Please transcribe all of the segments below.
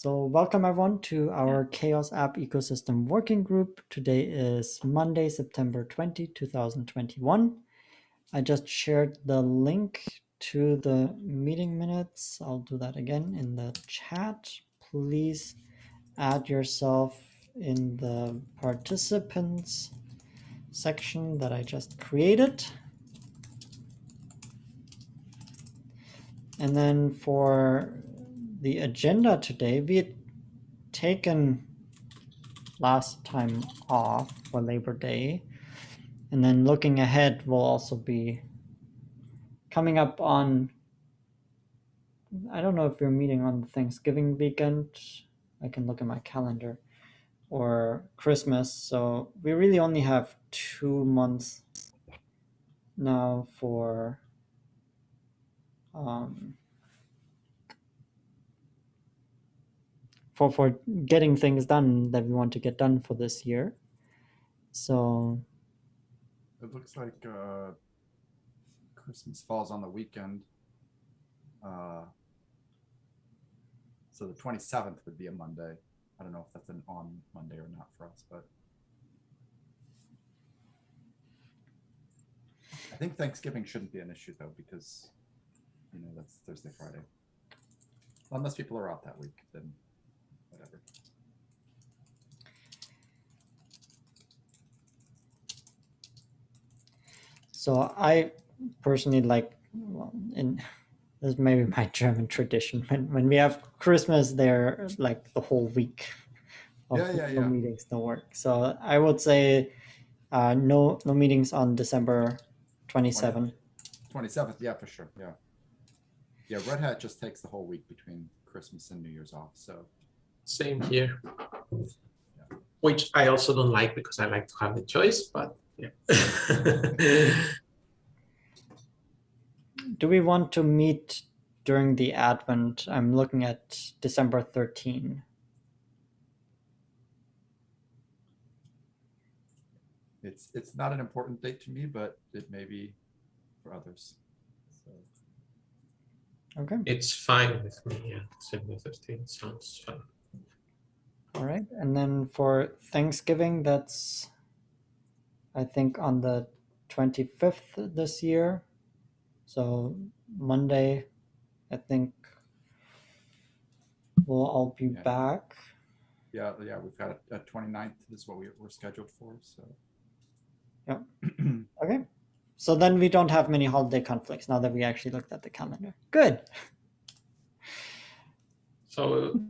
So welcome everyone to our CHAOSS App Ecosystem Working Group. Today is Monday, September 20, 2021. I just shared the link to the meeting minutes. I'll do that again in the chat. Please add yourself in the participants section that I just created. And then for the agenda today, we had taken last time off for Labor Day. And then looking ahead, we'll also be coming up on, I don't know if we're meeting on Thanksgiving weekend. I can look at my calendar or Christmas. So we really only have two months now for um, for for getting things done that we want to get done for this year. So It looks like uh, Christmas falls on the weekend. Uh, so the 27th would be a Monday. I don't know if that's an on Monday or not for us, but I think Thanksgiving shouldn't be an issue though, because you know that's Thursday, Friday. Unless people are out that week, then whatever. so I personally like well, in this is maybe my German tradition when when we have Christmas there like the whole week of Yeah, yeah, yeah. meetings no work. So I would say uh, no no meetings on December 27. 27th, yeah, for sure. Yeah. Yeah, Red Hat just takes the whole week between Christmas and New Year's off. So Same here. Which I also don't like because I like to have the choice, but yeah. Do we want to meet during the Advent? I'm looking at December 13. it's it's not an important date to me, but it may be for others. So Okay. it's fine with me. Yeah, December 13 sounds fun. All right. And then for Thanksgiving, that's, I think, on the 25th this year. So Monday, I think we'll all be Yeah. back. yeah, yeah, we've got a, a 29th is what we, we're scheduled for. So Yep. Okay. So then we don't have many holiday conflicts now that we actually looked at the calendar. Good. So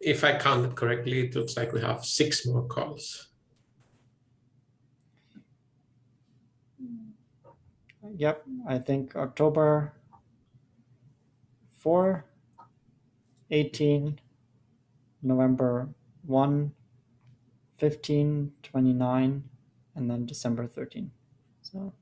if I counted correctly, it looks like we have six more calls. Yep. I think October 4, 18, November 1, 15, 29, and then December 13. So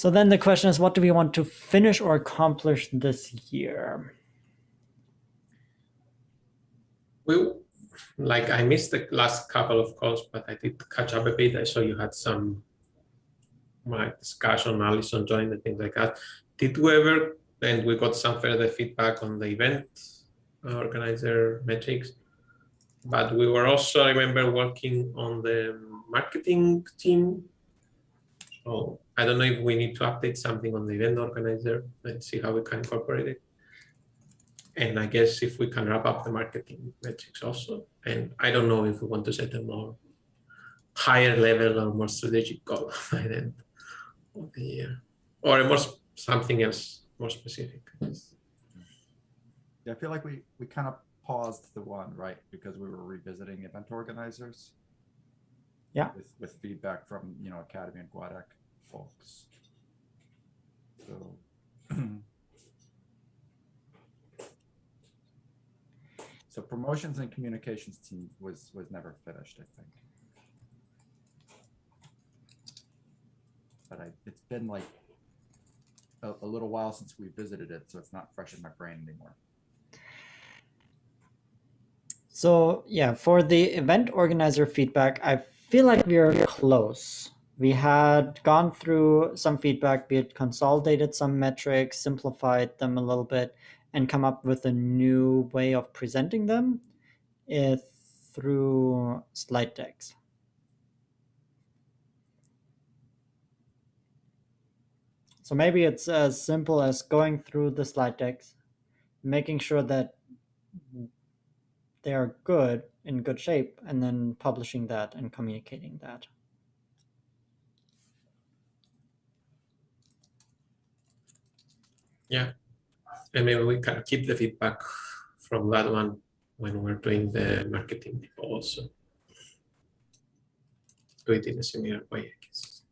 So then the question is, what do we want to finish or accomplish this year? We like I missed the last couple of calls, but I did catch up a bit. I saw you had some my discussion, Alison joined and things like that. Did we ever and we got some further feedback on the event uh, organizer metrics. But we were also, I remember working on the marketing team. So I don't know if we need to update something on the event organizer Let's see how we can incorporate it. And I guess if we can wrap up the marketing metrics also. And I don't know if we want to set a more higher level or more strategic goal by the end of the year. Or a more something else more specific. yeah, I feel like we we kind of paused the one right because we were revisiting event organizers. Yeah. With with feedback from you know Akademy and GUADEC folks. So. So promotions and communications team was was never finished, I think. But I, it's been like a, a little while since we visited it, so it's not fresh in my brain anymore. So yeah, for the event organizer feedback, I feel like we are close. We had gone through some feedback, be it consolidated some metrics, simplified them a little bit, and come up with a new way of presenting them eh, through slide decks. So maybe it's as simple as going through the slide decks, making sure that they are good in good shape, and then publishing that and communicating that. Yeah. And maybe we can keep the feedback from that one when we're doing the marketing also. Do it in a similar way, I guess.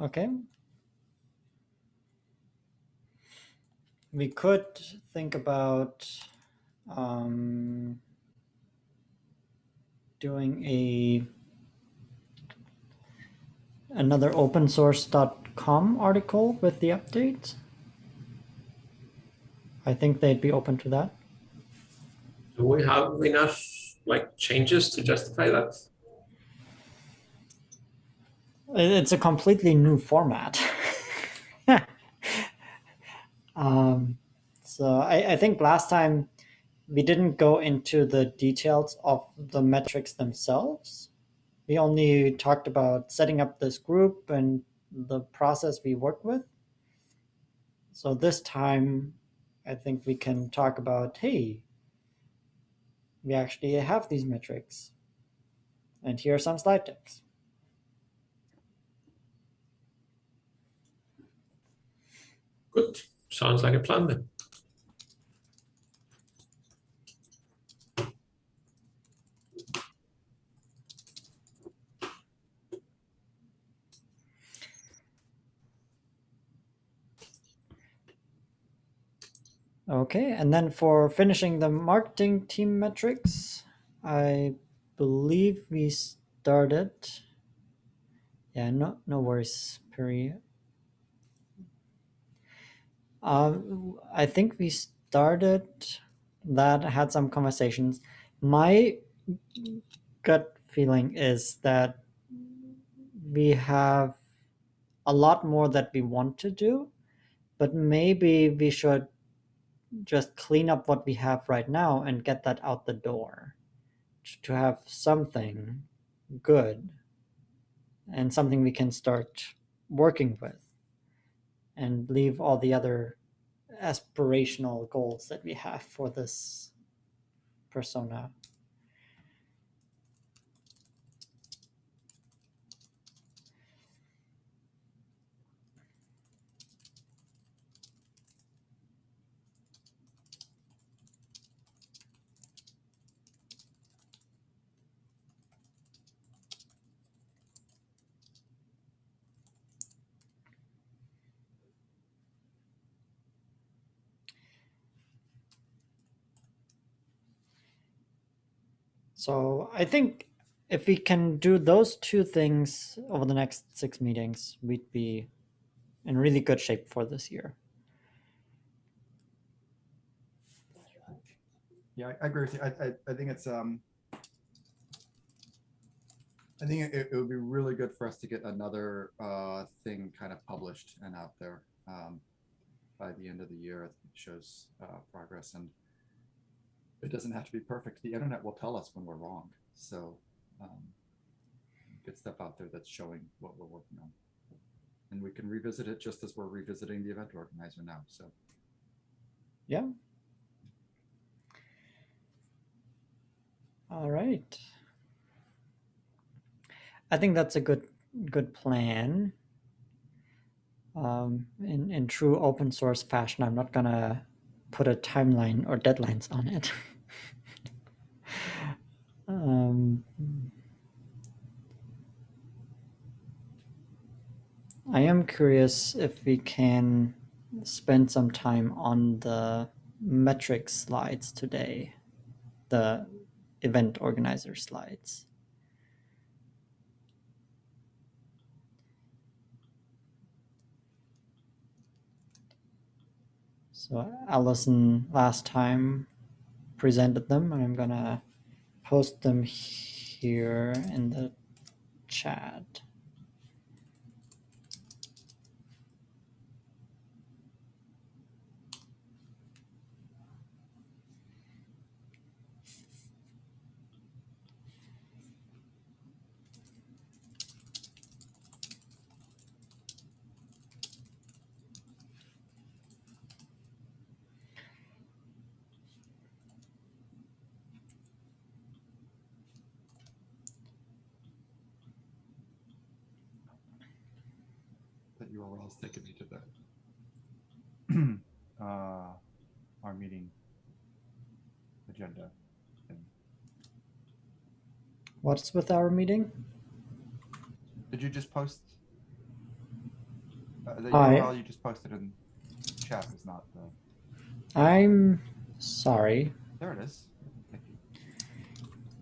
Okay. We could think about um, doing a another opensource.com article with the updates. I think they'd be open to that. Do we have enough like changes to justify that? It's a completely new format. um, so I, I think last time we didn't go into the details of the metrics themselves. We only talked about setting up this group and the process we work with. So this time, I think we can talk about hey, we actually have these metrics. And here are some slide decks. Good. Sounds like a plan then. Okay, and then for finishing the marketing team metrics, I believe we started. Yeah, no, no worries, Perry. Um, I think we started that, had some conversations. My gut feeling is that we have a lot more that we want to do, but maybe we should just clean up what we have right now and get that out the door to have something good and something we can start working with and leave all the other aspirational goals that we have for this persona. So I think if we can do those two things over the next six meetings, we'd be in really good shape for this year. Yeah, I agree with you. I, I, I think it's, um, I think it, it would be really good for us to get another, uh, thing kind of published and out there, um, by the end of the year. It shows, uh, progress and it doesn't have to be perfect. The internet will tell us when we're wrong. So, um, get stuff out there that's showing what we're working on. And we can revisit it just as we're revisiting the event organizer now. So, Yeah. All right. I think that's a good good plan. Um, in in true open source fashion, I'm not gonna put a timeline or deadlines on it. um, I am curious if we can spend some time on the metric slides today, the event organizer slides. So Allison last time presented them, and I'm gonna post them here in the chat. That URL is taking me to the uh, our meeting agenda. thing. What's with our meeting? Did you just post? Uh, the I- URL you just posted in chat is not the. I'm sorry. There it is.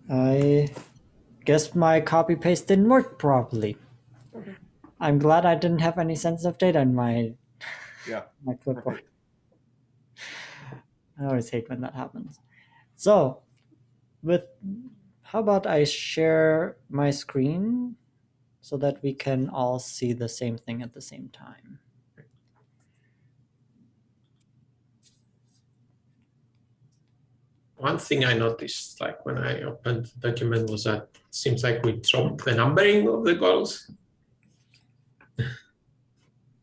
I guess my copy paste didn't work properly. Okay. I'm glad I didn't have any sensitive data in my Yeah. my clipboard. I always hate when that happens. So, with how about I share my screen so that we can all see the same thing at the same time. One thing I noticed, like when I opened the document, was that it seems like we dropped the numbering of the goals.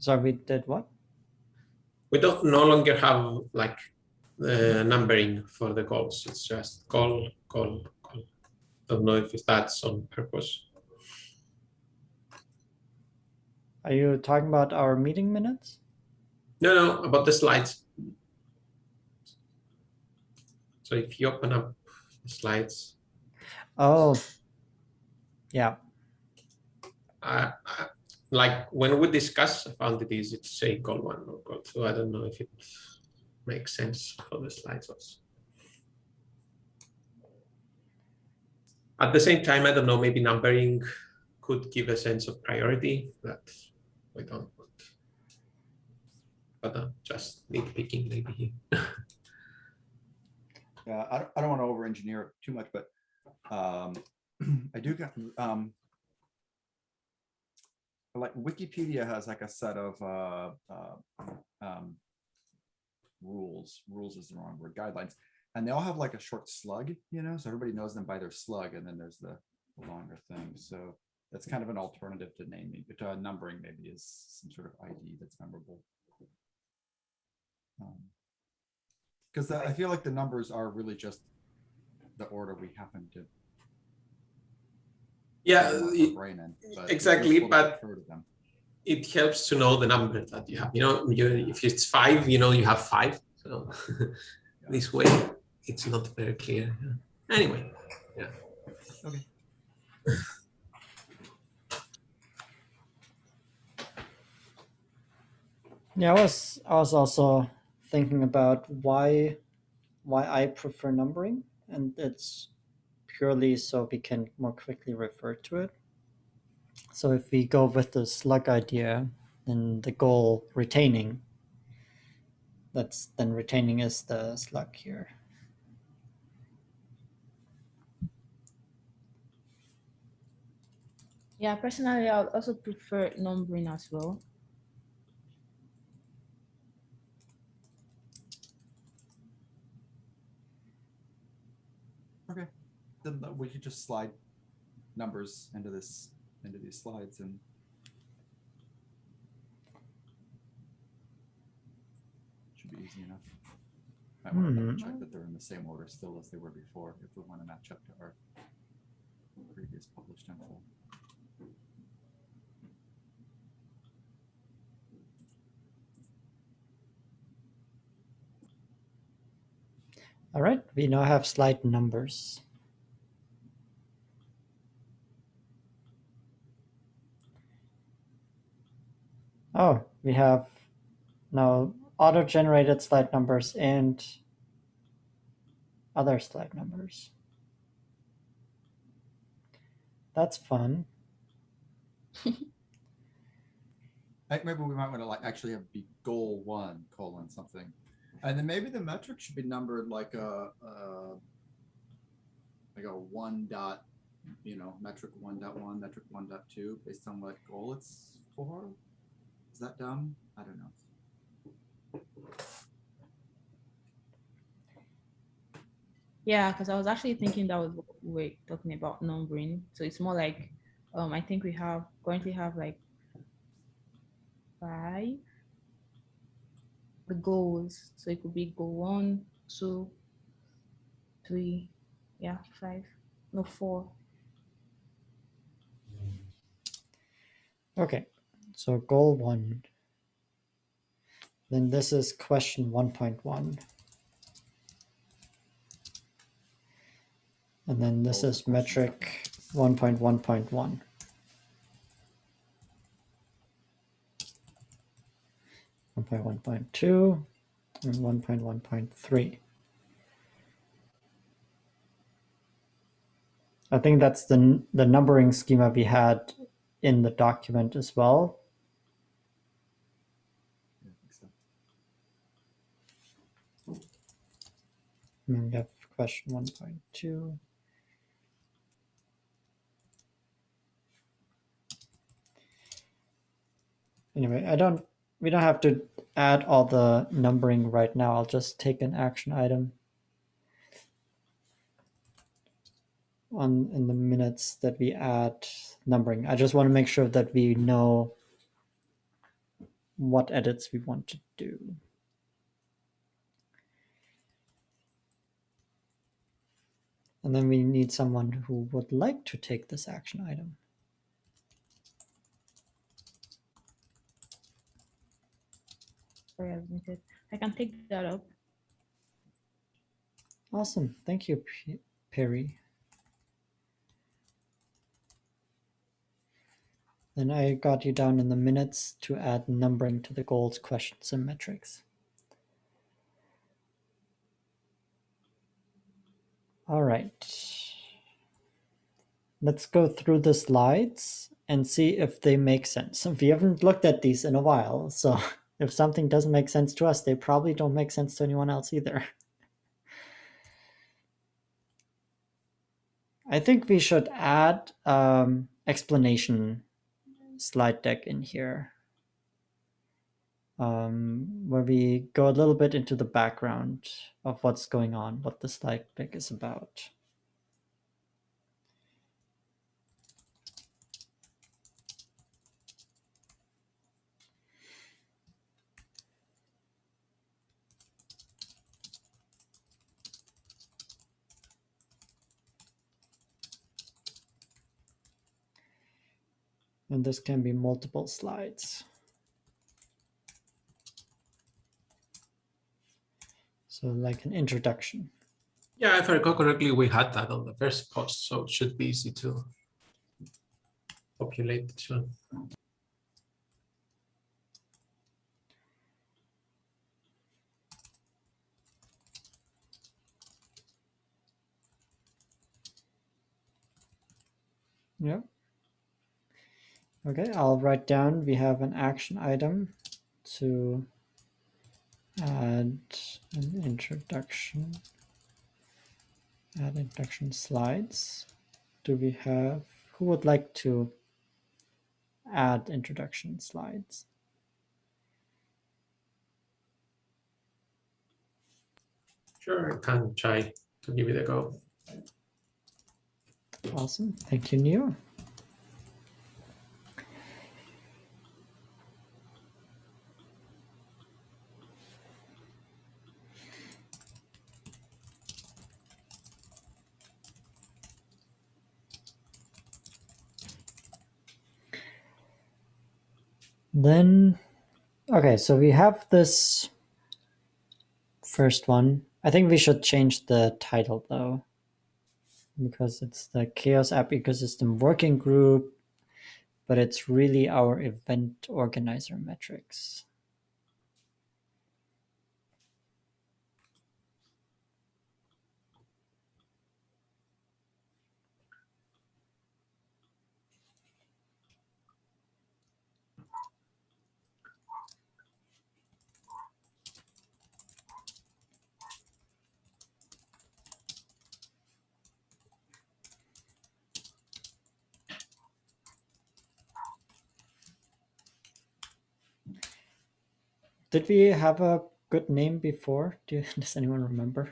So we did what? We don't no longer have like the numbering for the calls. It's just call, call, goal. Don't know if that's on purpose. Are you talking about our meeting minutes? No, no, about the slides. So if you open up the slides, Oh, yeah. uh, uh, like when we discuss about it, is it say goal one or goal two? I don't know if it makes sense for the slides also. At the same time, I don't know, maybe numbering could give a sense of priority that we don't want. But uh, just nitpicking maybe here. Yeah, I don't, I don't want to over engineer it too much, but um, I do get, um, like Wikipedia has like a set of uh, uh, um, rules, rules is the wrong word, guidelines, and they all have like a short slug, you know, so everybody knows them by their slug, and then there's the longer thing. So that's kind of an alternative to naming, but uh, numbering maybe is some sort of ID that's memorable. Um, because I feel like the numbers are really just the order we happen to. Yeah, want our it- brain in, but exactly, but- refer to them. it helps to know the number that you have. You know, you, if it's five, you know you have five. So this way, it's not very clear. Anyway, yeah Okay. Yeah, I was I was also thinking about why why I prefer numbering, and it's purely so we can more quickly refer to it. So if we go with the slug idea, then the goal retaining. That's then retaining is the slug here. Yeah, personally, I would also prefer numbering as well. Then we could just slide numbers into this, into these slides and. Should be easy enough. Might want to double Hmm. check that they're in the same order still as they were before, if we want to match up to our previous published info. All right, we now have slide numbers. Oh, we have now auto-generated slide numbers and other slide numbers. That's fun. Maybe we might want to like actually have be goal one colon something. And then maybe the metric should be numbered like a, uh, like a one dot, you know, metric one dot one, metric one dot two, based on what goal it's for. Is that dumb? I don't know. Yeah, because I was actually thinking that was what we we're talking about numbering. So it's more like, um, I think we have currently have like five the goals. So it could be goal one, two, three, yeah, five, no four. Okay, so goal one. Then this is question 1.1. And then this is metric 1.1.1. One point one point two and one point one point three. I think that's the the numbering schema we had in the document as well. Yeah, I think so. And then we have question one point two. Anyway, I don't, we don't have to add all the numbering right now. I'll just take an action item on in the minutes that we add numbering. I just want to make sure that we know what edits we want to do. And then we need someone who would like to take this action item. Sorry, I was muted. I can take that up. Awesome. Thank you, P- Perry. Then I got you down in the minutes to add numbering to the goals, questions, and metrics. All right. Let's go through the slides and see if they make sense. We haven't looked at these in a while, so if something doesn't make sense to us, they probably don't make sense to anyone else either. I think we should add um, explanation slide deck in here, um, where we go a little bit into the background of what's going on, what the slide deck is about. And this can be multiple slides. So like an introduction. Yeah, if I recall correctly, we had that on the first post, so it should be easy to populate this one. Yeah. Okay, I'll write down, we have an action item to add an introduction, add introduction slides. Do we have, who would like to add introduction slides? Sure, I can try to give it a go. Awesome, thank you, Neo. Then, okay, so we have this first one. I think we should change the title though, because it's the CHAOSS App Ecosystem Working Group, but it's really our event organizer metrics. Did we have a good name before? Do does anyone remember?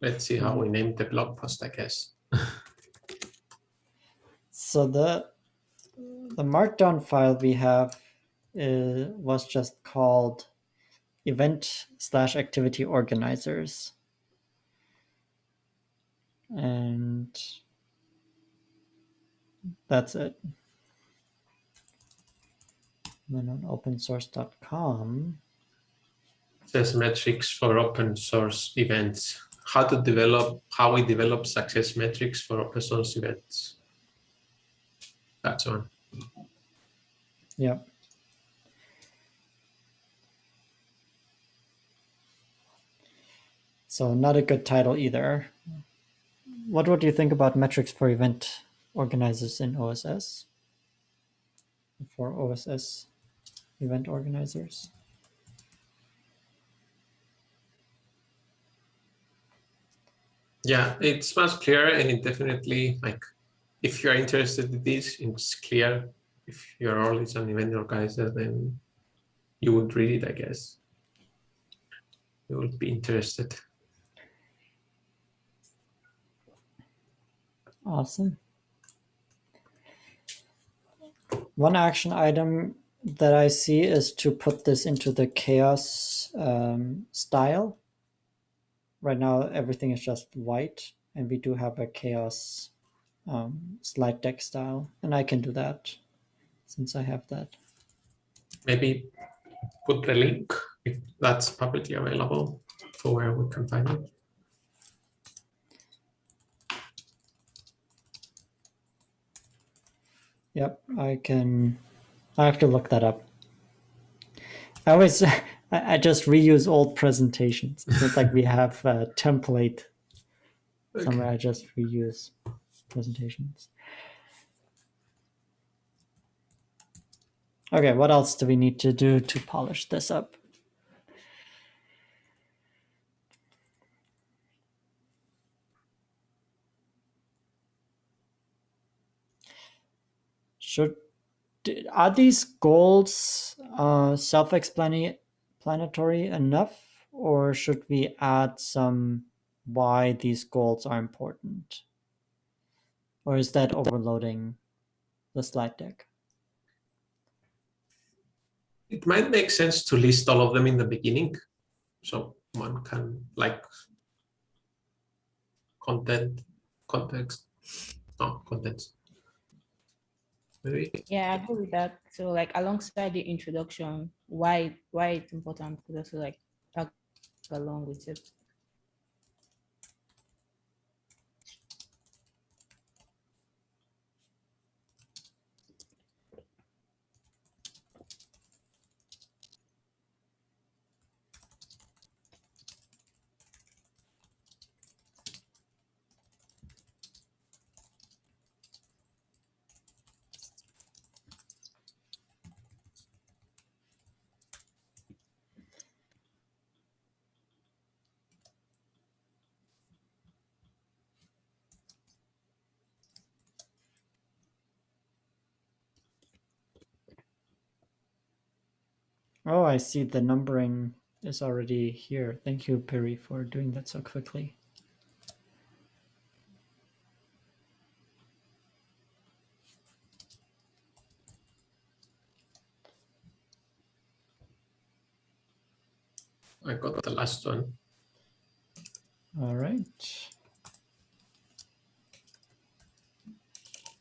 Let's see how we named the blog post, I guess. So the the markdown file we have uh, was just called event slash activity organizers. And that's it. And then on opensource.com, Says metrics for open source events. How to develop, how we develop success metrics for open source events. That's one. yeah. So not a good title either. What would you think about metrics for event organizers in OSS? For OSS event organizers? Yeah, it's much clearer and it definitely like if you're interested in this, it's clear. If your role is an event organizer, then you would read it, I guess. You would be interested. Awesome. One action item that I see is to put this into the CHAOSS um, style. Right now, everything is just white, and we do have a CHAOSS um, slide deck style, and I can do that since I have that. Maybe put the link if that's publicly available for where we can find it. Yep, I can. I have to look that up. I always, I, just reuse old presentations. It's like we have a template somewhere. I just reuse presentations. Okay, what else do we need to do to polish this up? D- are these goals uh, self-explanatory enough, or should we add some why these goals are important? Or is that overloading the slide deck? It might make sense to list all of them in the beginning. So one can like content, context, no, contents. Yeah, I agree with that. So like alongside the introduction, why why it's important to also like tag along with it. Oh, I see the numbering is already here. Thank you, Perry, for doing that so quickly. I got the last one. All right.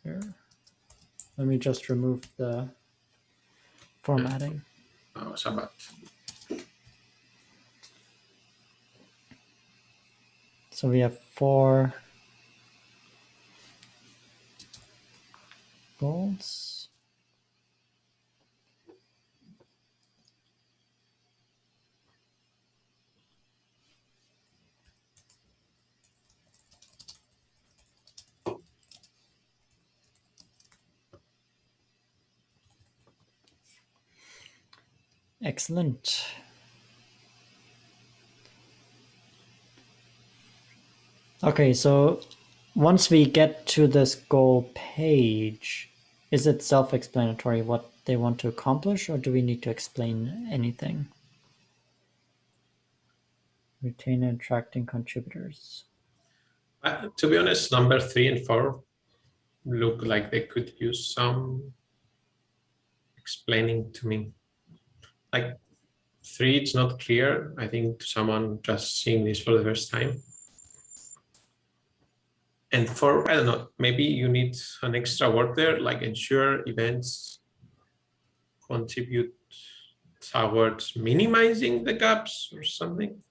Here. Let me just remove the formatting. Oh. So we have four goals. Excellent. Okay, so once we get to this goal page, is it self-explanatory what they want to accomplish, or do we need to explain anything? Retain and attracting contributors. Uh, to be honest, number three and four look like they could use some explaining to me. Like three, it's not clear. I think to someone just seeing this for the first time. And four, I don't know, maybe you need an extra word there, like ensure events contribute towards minimizing the gaps or something.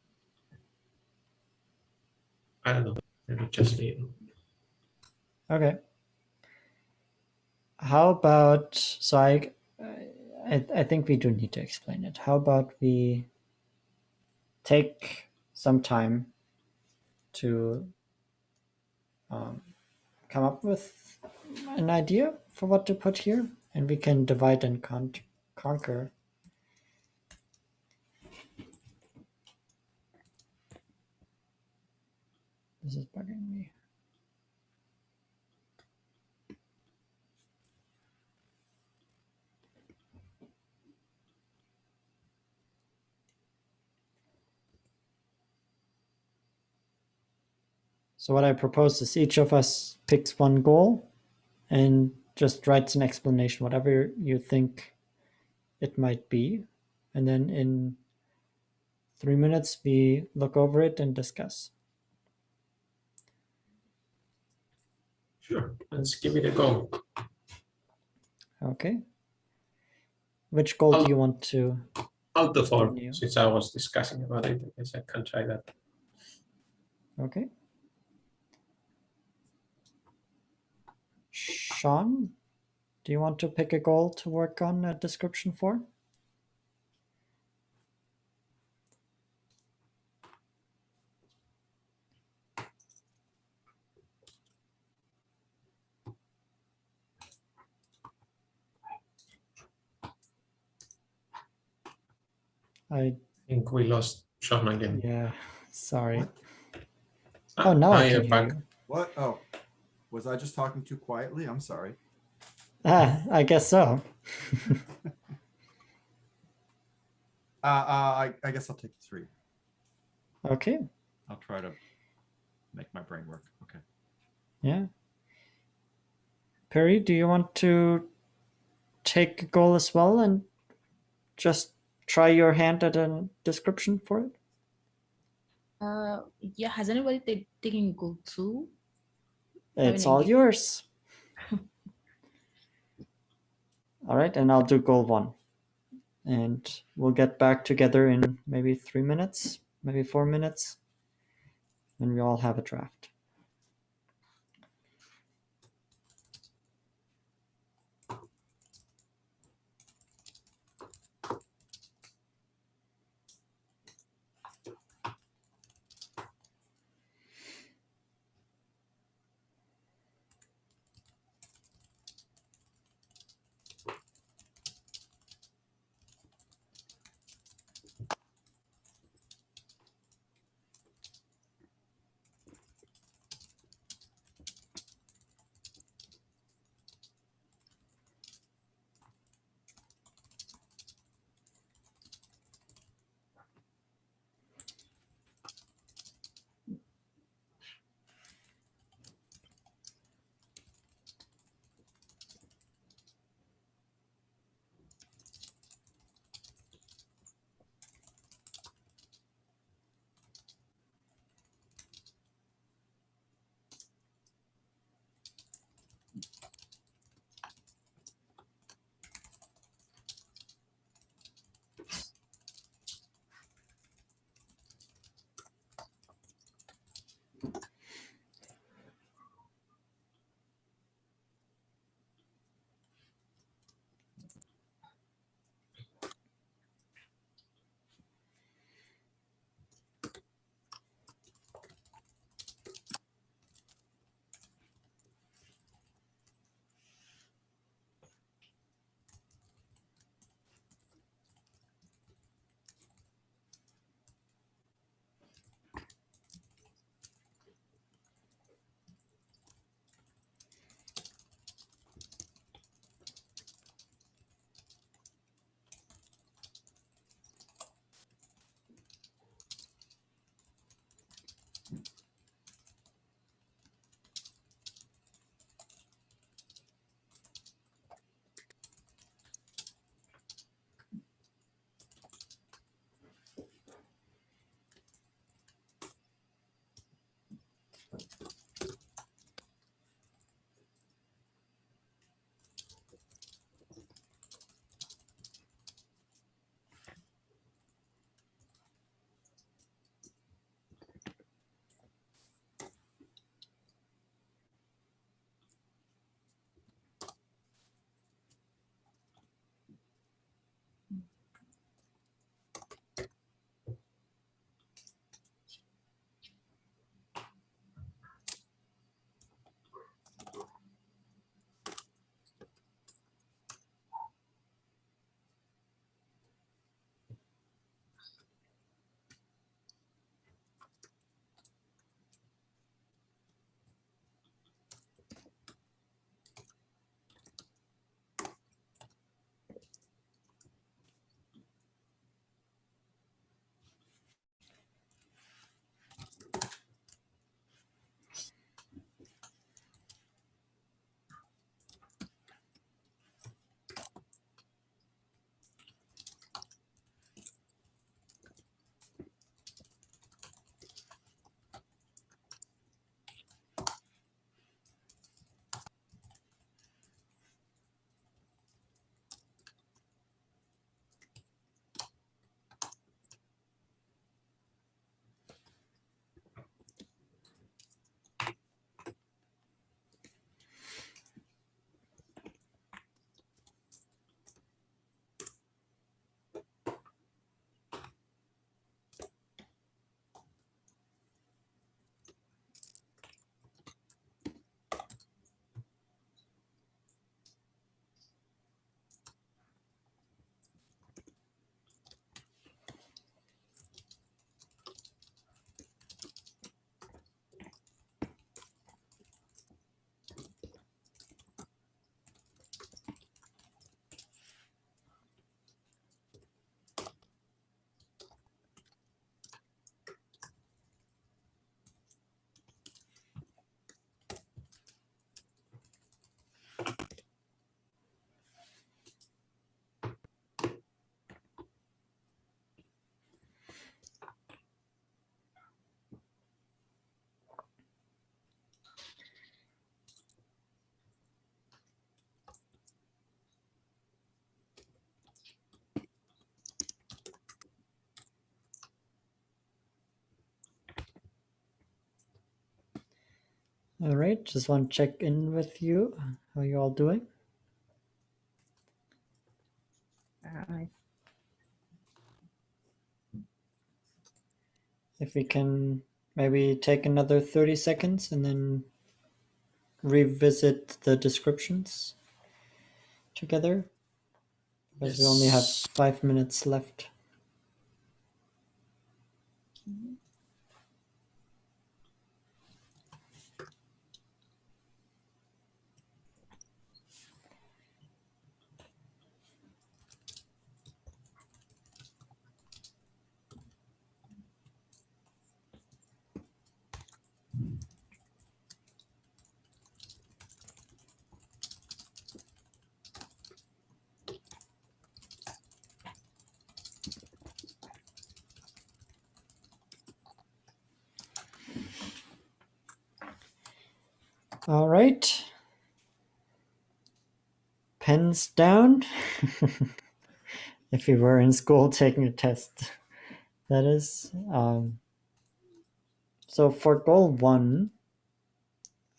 I don't know, maybe just me. Okay. How about so I, I I think we do need to explain it. How about we take some time to um, come up with an idea for what to put here, and we can divide and con- conquer. This is bugging me. So what I propose is each of us picks one goal and just writes an explanation, whatever you think it might be. And then in three minutes, we look over it and discuss. Sure, let's give it a go. Okay. Which goal I'll- do you want to? Alt the four, since I was discussing about it, I guess I can try that. Okay. Sean, do you want to pick a goal to work on a description for? I I think we lost Sean again. yeah, sorry. What? Oh, now I you're can hear back. you. What? Oh, was I just talking too quietly? I'm sorry. Ah, I guess so. Uh, uh, I, I guess I'll take three. Okay, I'll try to make my brain work. Okay. yeah. Perry, do you want to take a goal as well and just try your hand at a description for it? Uh, yeah. Has anybody taken goal two? It's all yours. all right, and I'll do goal one. And we'll get back together in maybe three minutes, maybe four minutes, and we all have a draft. All right, just want to check in with you. How are you all doing? Uh, If we can maybe take another 30 seconds and then revisit the descriptions together. Because we only have five minutes left. All right. Pens down. if you were in school taking a test, that is. Um, so for goal one,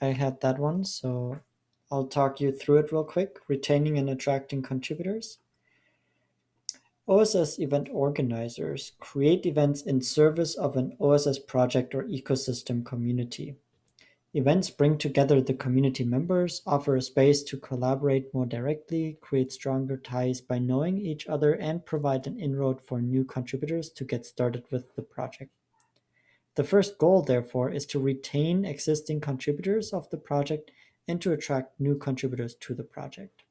I had that one, so I'll talk you through it real quick. Retaining and attracting contributors. OSS event organizers create events in service of an OSS project or ecosystem community. Events bring together the community members, offer a space to collaborate more directly, create stronger ties by knowing each other, and provide an inroad for new contributors to get started with the project. The first goal, therefore, is to retain existing contributors of the project and to attract new contributors to the project.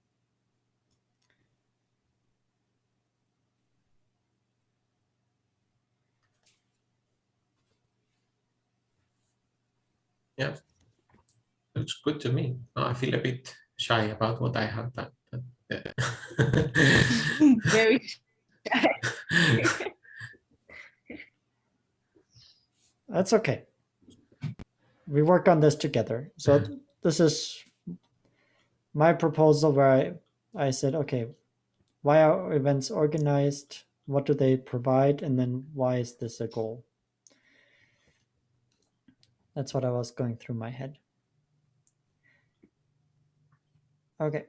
Yeah. Looks good to me. I feel a bit shy about what I have done. but, yeah. Uh, very That's okay. We work on this together. So th- this is my proposal where I, I said, okay, why are events organized? What do they provide? And then why is this a goal? That's what I was going through my head. Okay,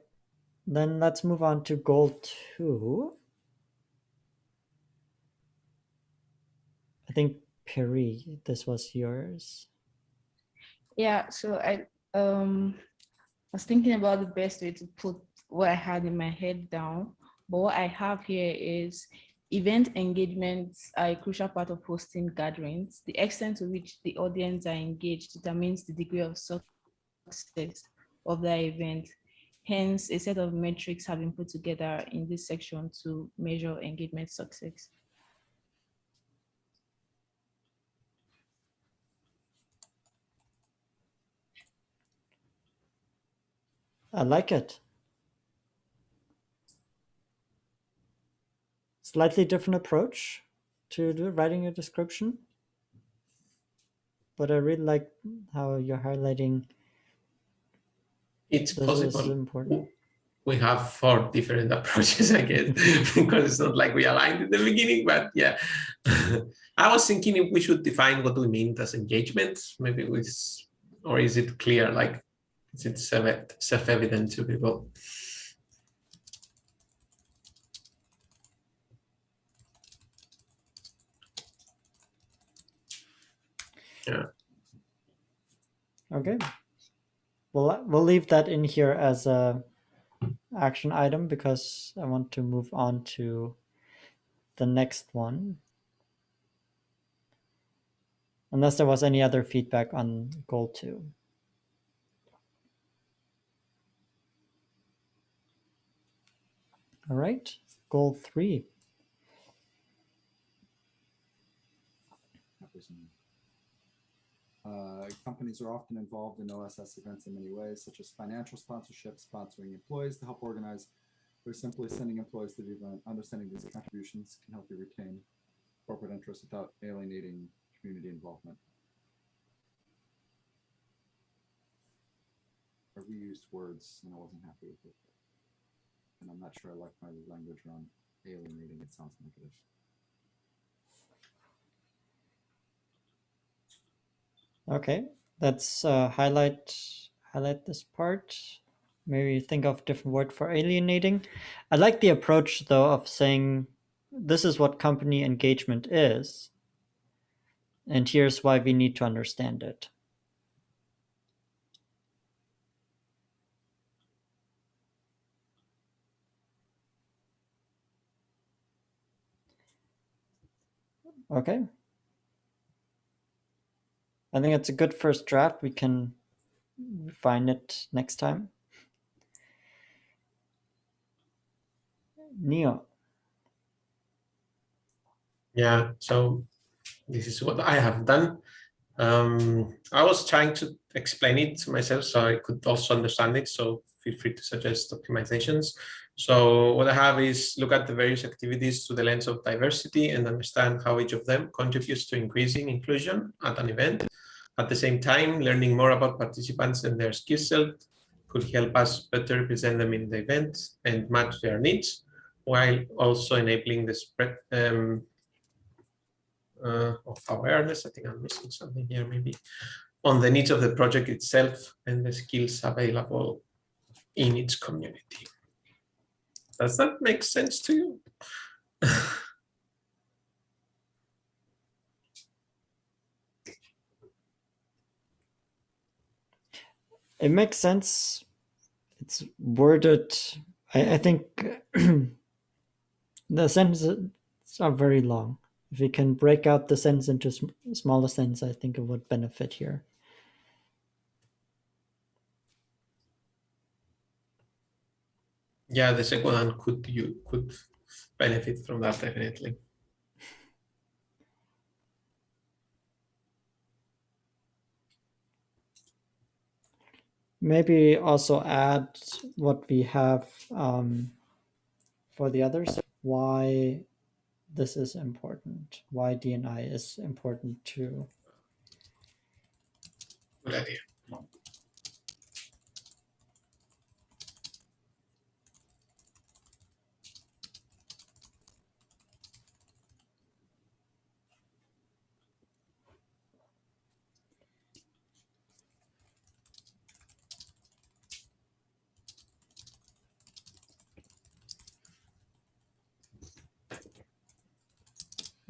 then let's move on to goal two. I think Perry, this was yours. Yeah, so I um was thinking about the best way to put what I had in my head down. But what I have here is event engagements are a crucial part of hosting gatherings. The extent to which the audience are engaged determines the degree of success of the event. Hence, a set of metrics have been put together in this section to measure engagement success. I like it. Slightly different approach to writing a description. But I really like how you're highlighting it's possible. important. We have four different approaches, I guess, because it's not like we aligned in the beginning, but yeah. I was thinking if we should define what we mean as engagements, maybe with, or is it clear, like, is it self-evident to people? Yeah. Okay. We'll we'll leave that in here as a action item because I want to move on to the next one. Unless there was any other feedback on goal two. All right, goal three. Uh, companies are often involved in OSS events in many ways, such as financial sponsorship, sponsoring employees to help organize, or simply sending employees to the event. Understanding these contributions can help you retain corporate interests without alienating community involvement. I reused words and I wasn't happy with it. And I'm not sure I like my language around alienating. It sounds negative. Okay, let's uh, highlight highlight this part. Maybe think of different word for alienating. I like the approach though of saying this is what company engagement is, and here's why we need to understand it. Okay. I think it's a good first draft. We can refine it next time. Neo. Yeah, so this is what I have done. Um, I was trying to explain it to myself so I could also understand it. So feel free to suggest optimizations. So what I have is look at the various activities through the lens of diversity and understand how each of them contributes to increasing inclusion at an event. At the same time, learning more about participants and their skill set could help us better represent them in the event and match their needs, while also enabling the spread um, uh, of awareness. I think I'm missing something here, maybe on the needs of the project itself and the skills available in its community. Does that make sense to you? It makes sense. It's worded. I, I think the sentences are very long. If we can break out the sentence into sm- smaller sentences, I think it would benefit here. Yeah, the second one could you could benefit from that definitely. Maybe also add what we have um, for the others. Why this is important. Why D&I is important to Good idea.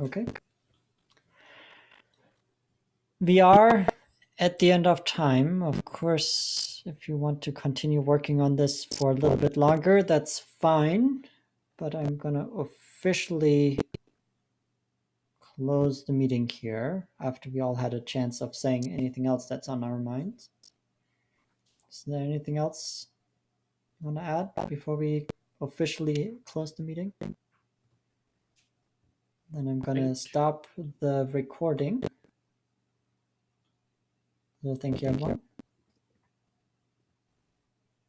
Okay. We are at the end of time. Of course, if you want to continue working on this for a little bit longer, that's fine. But I'm going to officially close the meeting here after we all had a chance of saying anything else that's on our minds. Is there anything else you want to add before we officially close the meeting? Then I'm gonna stop the recording. So thank you everyone.